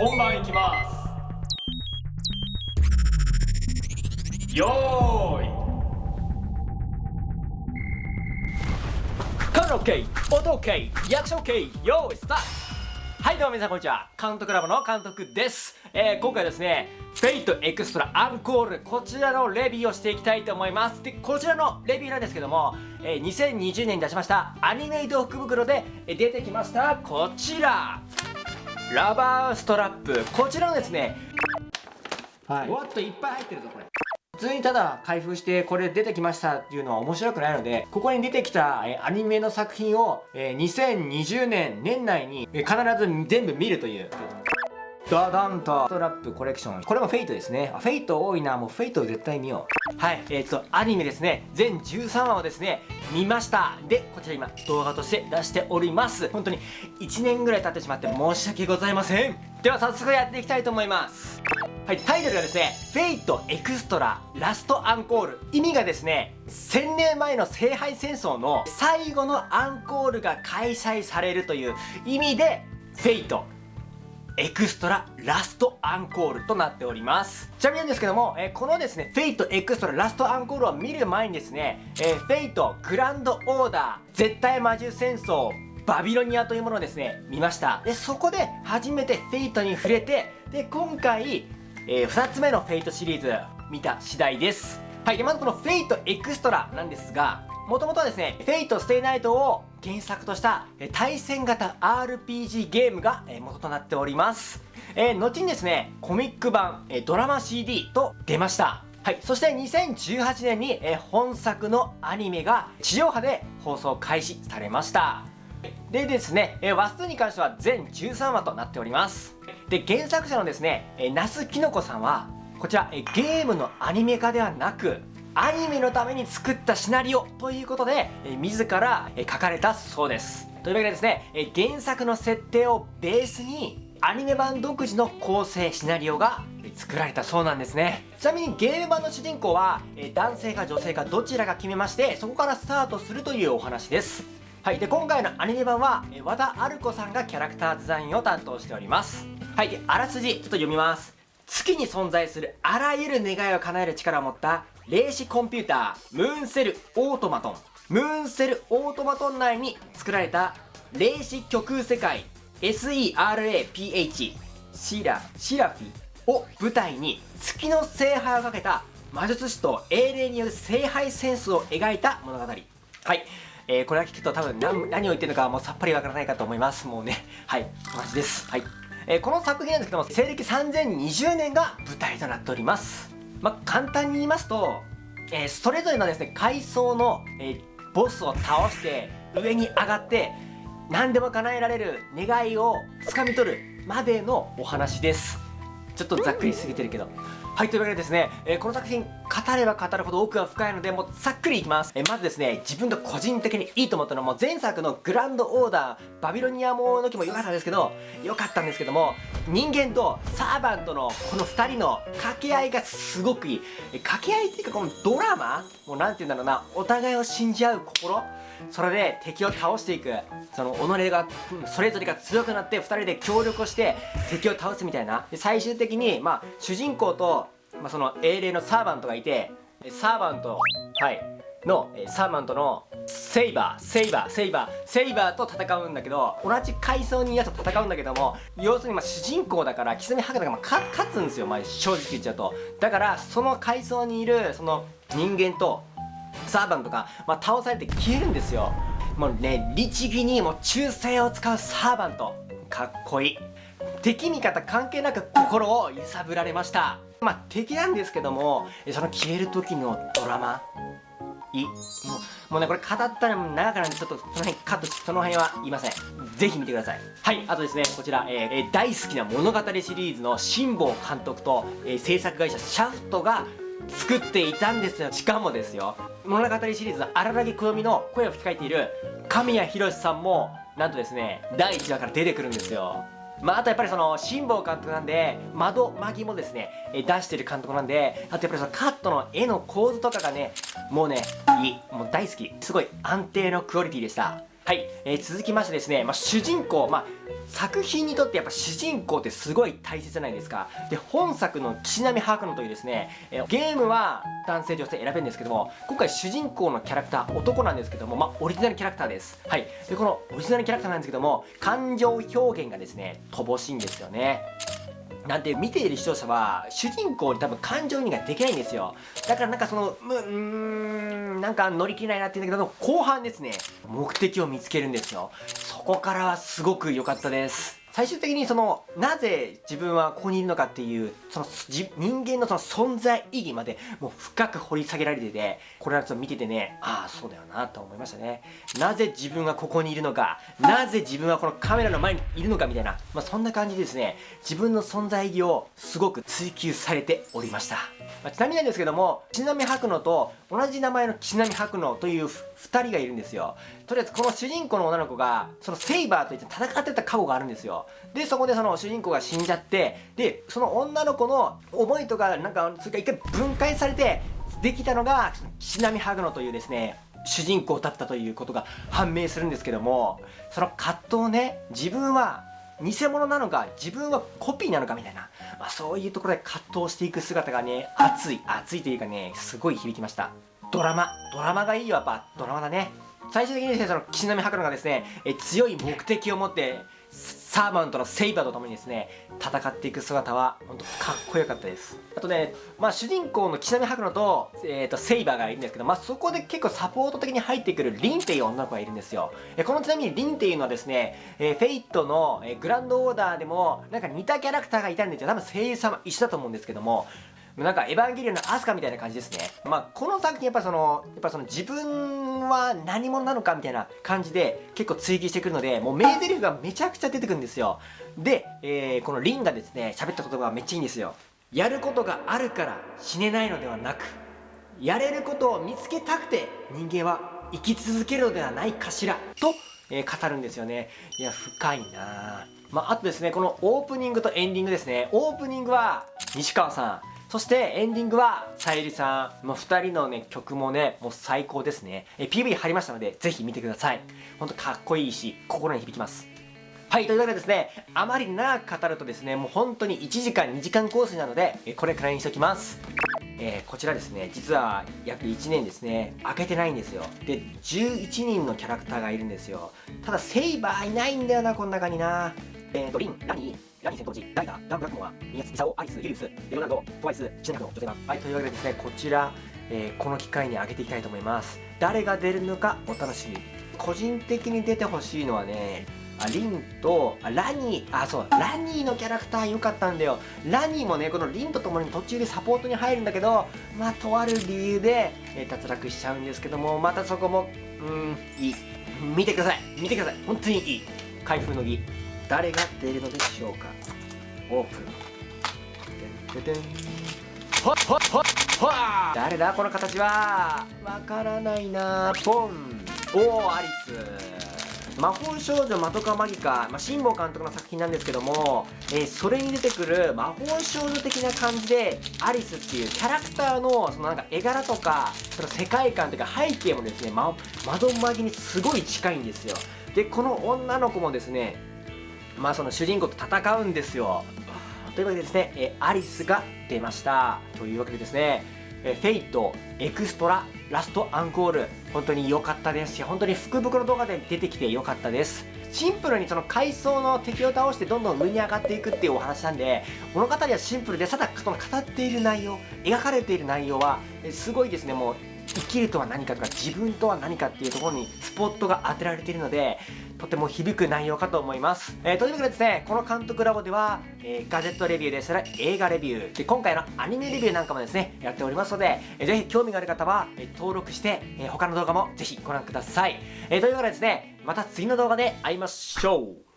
本番いきます。よーい。カメラ OK 音 OK リアクション OK よーいスタート。はいどうも皆さんこんにちは。監督ラボの監督です、えー、今回ですね Fate Extra アンコールこちらのレビューをしていきたいと思います。でこちらのレビューなんですけども、えー、2020年に出しましたアニメイト福袋で出てきましたこちら。ラバーストラップ。こちらのですねはい。わっといっぱい入ってるぞこれ。普通にただ開封してこれ出てきましたっていうのは面白くないのでここに出てきたえーアニメの作品をえー2020年年内にえー必ず全部見るというダダンとストラップコレクション。これも Fate ですね。 Fate 多いな。もう Fate 絶対見よう。はいえっ、とアニメですね。全13話をですね見ました。でこちら今動画として出しております。本当に1年ぐらい経ってしまって申し訳ございません。では早速やっていきたいと思います。はい、タイトルがですね、 Fate Extra Last Encore。意味がですね、1000年前の聖杯戦争の最後のアンコールが開催されるという意味で、 Fate。Extra Last Encore となっております。ちなみになんですけども、えーこのですね Fate Extra Last Encore を見る前にですね、えー Fate Grand Order 絶対魔獣戦線バビロニアというものをですね見ました。でそこで初めて Fate に触れてで今回、え2つ目の Fate シリーズ見た次第です。はいでまずこの Fate Extra なんですがもともとはですね、 Fate stay night を原作とした対戦型 RPG ゲームが元となっております。えー後にですね、コミック版、ドラマ CD と出ました。はい、そして2018年に、え本作のアニメが地上波で放送開始されました。でですね、えー話数に関しては全13話となっております。で、原作者のですね、え、那須きのこさんは、こちら、えゲームのアニメ化ではなく、アニメのために作ったシナリオということで、え自ら、え書かれたそうです。というわけでですね、え原作の設定をベースに、アニメ版独自の構成シナリオが作られたそうなんですね。ちなみにゲーム版の主人公は、え男性か女性かどちらか決めまして、そこからスタートするというお話です。はい、で今回のアニメ版はえ和田アルコさんがキャラクターデザインを担当しておりますはいあらすじちょっと読みます月に存在するあらゆる願いを叶える力を持った霊視コンピュータームーンセルオートマトン。ムーンセルオートマトン内に作られた霊視虚空世界 SERAPH シラシラフィを舞台に月の聖杯をかけた魔術師と英霊による聖杯戦争を描いた物語。はい、えーこれは聞くと多分何何を言ってるのかもうさっぱりわからないかと思いますもうねはい。マジです。はい、えーこの作品なんですけども西暦3020年が舞台となっております。まあ簡単に言いますと、えーそれぞれのですね階層の、えーボスを倒して上に上がって何でも叶えられる願いを掴み取るまでのお話ですちょっとざっくりすぎてるけど。はい、というわけでですね、えーこの作品、語れば語るほど奥が深いので、もうざっくりいきます。えーまずですね、自分が個人的にいいと思ったのは、もう前作のグランドオーダー、バビロニアもの時も良かったんですけど、良かったんですけども、人間とサーバントのこの2人の掛け合いがすごくいい。え掛け合いっていうか、このドラマもうなんて言うんだろうな、お互いを信じ合う心それで敵を倒していく。その己がそれぞれが強くなって2人で協力をして敵を倒すみたいな。で最終的に、まあ、主人公と、まあ、その英霊のサーバントがいてサーバントはい。のサーバントのセイバーセイバーセイバーセイバーと戦うんだけど同じ階層にいやつと戦うんだけども要するにまあ主人公だからキスミ博士がまあか勝つんですよ、まあ、正直言っちゃうと。だからその階層にいるその人間とサーバントが、まあ、倒されて消えるんですよ。もうね律儀にもう忠誠を使うサーバント。かっこいい。敵味方関係なく心を揺さぶられました。まあ敵なんですけどもその消える時のドラマ。いもうもうねこれ語ったら長くなるんでちょっとその辺カットその辺は言いません。ぜひ見てください。はいあとですねこちら、ええー大好きな物語シリーズの辛坊監督と、えー制作会社シャフトが作っていたんですよ。しかもですよ物語シリーズ荒木好みの声を吹き替えている神谷博さんもなんとですね第1話から出てくるんですよ。まあ、あとやっぱりその辛坊監督なんで窓マギもですね出してる監督なんであとやっぱりそのカットの絵の構図とかがねもうねいいもう大好き。すごい安定のクオリティでした。はい、えー、続きましてですね、まあ、主人公、まあ、作品にとってやっぱ主人公ってすごい大切じゃないですか。で本作の岸波白野というですね、えー、ゲームは男性女性選べるんですけども今回主人公のキャラクター男なんですけども、まあ、オリジナルキャラクターです。はいでこのオリジナルキャラクターなんですけども感情表現がですね乏しいんですよね。なんて見ている視聴者は主人公に多分感情移入ができないんですよ。だからなんかそのうーんなんか乗り切れないなって言うんだけど後半ですね目的を見つけるんですよ。そこからはすごく良かったです。最終的にそのなぜ自分はここにいるのかっていうその人間のその存在意義までもう深く掘り下げられててこれはちょっと見ててねああそうだよなと思いましたね。なぜ自分がここにいるのかなぜ自分はこのカメラの前にいるのかみたいな、まあ、そんな感じでですね。自分の存在意義をすごく追求されておりました、まあ、ちなみになんですけどもちなみ白野と同じ名前の岸波白野という2人がいるんですよ。とりあえずこの主人公の女の子がそのセイバーといって戦ってた過去があるんですよ。でそこでその主人公が死んじゃってでその女の子の思いとかなんかそれが一回分解されてできたのが岸波ハグノというですね主人公だったということが判明するんですけどもその葛藤ね自分は偽物なのか自分はコピーなのかみたいな、まあ、そういうところで葛藤していく姿がね熱い熱いというかねすごい響きました。ドラマドラマがいいよやっぱドラマだね。最終的にですねその岸波白野がですねえ強い目的を持ってサーマントのセイバーとともにですね戦っていく姿は本当かっこよかったです。あとねまあ主人公の岸波白野と,、えーと、セイバーがいるんですけどまあそこで結構サポート的に入ってくるリンっていう女の子がいるんですよ。えこのちなみにリンっていうのはですね、えー、フェイトの、えー、グランドオーダーでもなんか似たキャラクターがいたんですよ。多分声優さんは一緒だと思うんですけどもなんかエヴァンゲリオンのアスカみたいな感じですね。まあ、この作品やっぱその、やっぱその自分は何者なのかみたいな感じで結構追求してくるので、もう名台詞がめちゃくちゃ出てくるんですよ。で、えー、このリンがですね、喋った言葉がめっちゃいいんですよ。やることがあるから死ねないのではなく、やれることを見つけたくて人間は生き続けるのではないかしら、と、えー、語るんですよね。いや、深いなまあ、あとですね、このオープニングとエンディングですね。オープニングは西川さん。そしてエンディングはさゆりさん。もう2人のね、曲もね、もう最高ですね。え PV 貼りましたので、ぜひ見てください。ほんとかっこいいし、心に響きます。はい、というわけでですね、あまり長く語るとですね、もう本当に1時間、2時間コースなので、これくらいにしておきます。えー、こちらですね、実は約1年ですね、開けてないんですよ。で、11人のキャラクターがいるんですよ。ただ、セイバーいないんだよな、この中にな。えーと、リン、ラニー、ラニー戦闘時、ダイダー、ダンブラックモア、ミヤツ、イサオ、アリス、ユリウス、レオナルド、トワイス、チネカの女性版。はい、というわけでですね、こちら、えー、この機会に上げていきたいと思います。誰が出るのかお楽しみ。個人的に出てほしいのはね、あリンとあラニー。あそうラニーのキャラクター良かったんだよ。ラニーもねこのリンとともに途中でサポートに入るんだけどまあとある理由で、えー、脱落しちゃうんですけどもまたそこもうんいい。見てください。見てください。本当にいい。開封の儀。誰が出るのでしょうか？オープン。てんてんほっほっほっほ誰だ？この形は？わからないな。ポン。おおアリス。魔法少女マトカマギカ、まあ、辛坊監督の作品なんですけども、えー、それに出てくる魔法少女的な感じでアリスっていうキャラクターのそのなんか絵柄とかその世界観というか背景もですね、ま、まどマギにすごい近いんですよ。でこの女の子もですねまあその主人公と戦うんですよ。というわけでですね、えアリスが出ました。というわけでですね、え Fate Extra Last Encore。本当に良かったですし本当に福袋動画で出てきて良かったです。シンプルにその階層の敵を倒してどんどん上に上がっていくっていうお話なんで物語はシンプルでただその語っている内容描かれている内容はすごいですね。もう生きるとは何かとか自分とは何かっていうところにスポットが当てられているのでとても響く内容かと思います、えー、というわけでですねこの監督ラボでは、えー、ガジェットレビューです。ら映画レビュー。で今回のアニメレビューなんかもですねやっておりますので、えー、ぜひ興味がある方は、えー、登録して、えー、他の動画もぜひご覧ください、えー、というわけでですねまた次の動画で会いましょう。